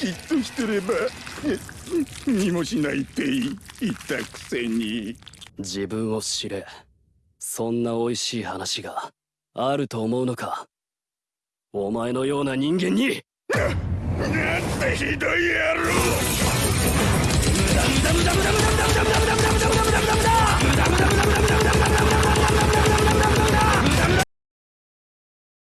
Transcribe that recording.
じっとしてれば見もしないって言ったくせに。自分を知れ。そんな美味しい話があると思うのか。お前のような人間に。な なんてひどい野郎。